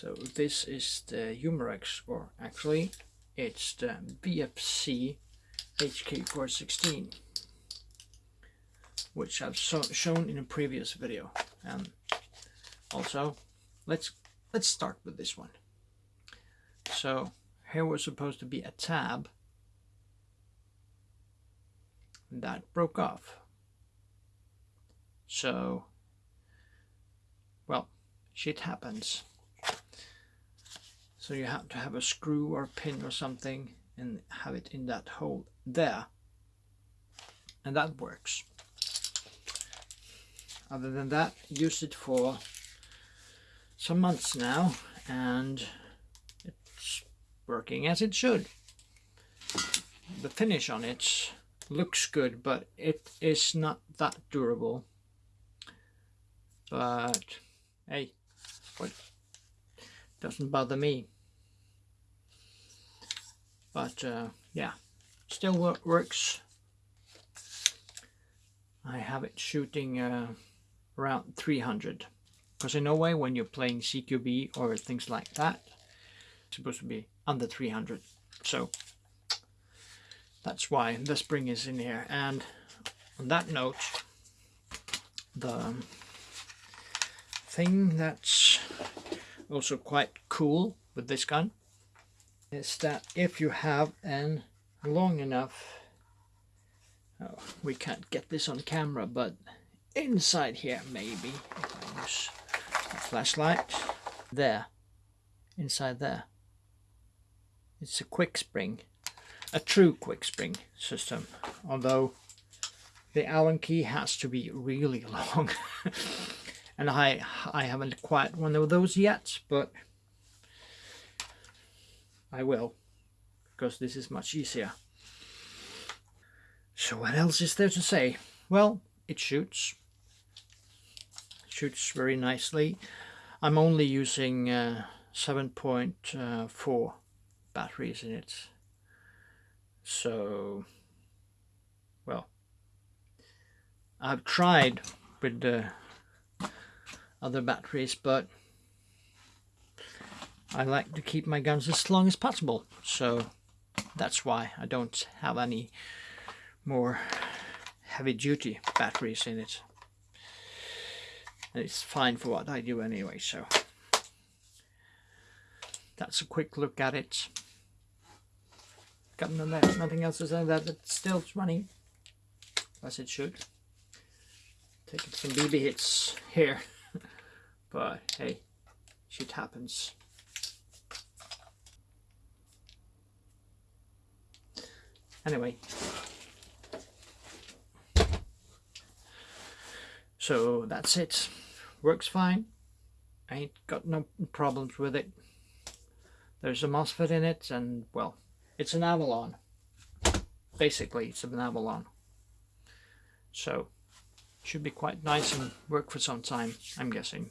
So this is the Umarex, or actually it's the VFC HK416, which I've so shown in a previous video. And also, let's let's start with this one. So here was supposed to be a tab that broke off. So, well, shit happens. So you have to have a screw or pin or something and have it in that hole there. And that works. Other than that, use it for some months now and it's working as it should. The finish on it looks good, but it is not that durable. But hey, what doesn't bother me. But uh, yeah, still work, works. I have it shooting uh, around 300 because in no way when you're playing CQB or things like that it's supposed to be under 300 so that's why the spring is in here. And on that note the thing that's also quite cool with this gun is that if you have an long enough oh, we can't get this on camera but inside here maybe if I use a flashlight there inside there. It's a quick spring a true quick spring system although the allen key has to be really long. And I I haven't quite one of those yet but I will because this is much easier. So what else is there to say? Well it shoots. Shoots very nicely. I'm only using uh, 7.4 batteries in it. So, well, I've tried with the other batteries, but I like to keep my guns as long as possible. So that's why I don't have any more heavy duty batteries in it. and it's fine for what I do anyway, so that's a quick look at it got nothing else to say that it's still running as it should taking some BB hits here but hey shit happens anyway so that's it works fine I ain't got no problems with it there's a MOSFET in it and well it's an Avalon. Basically, it's an Avalon. So, should be quite nice and work for some time, I'm guessing.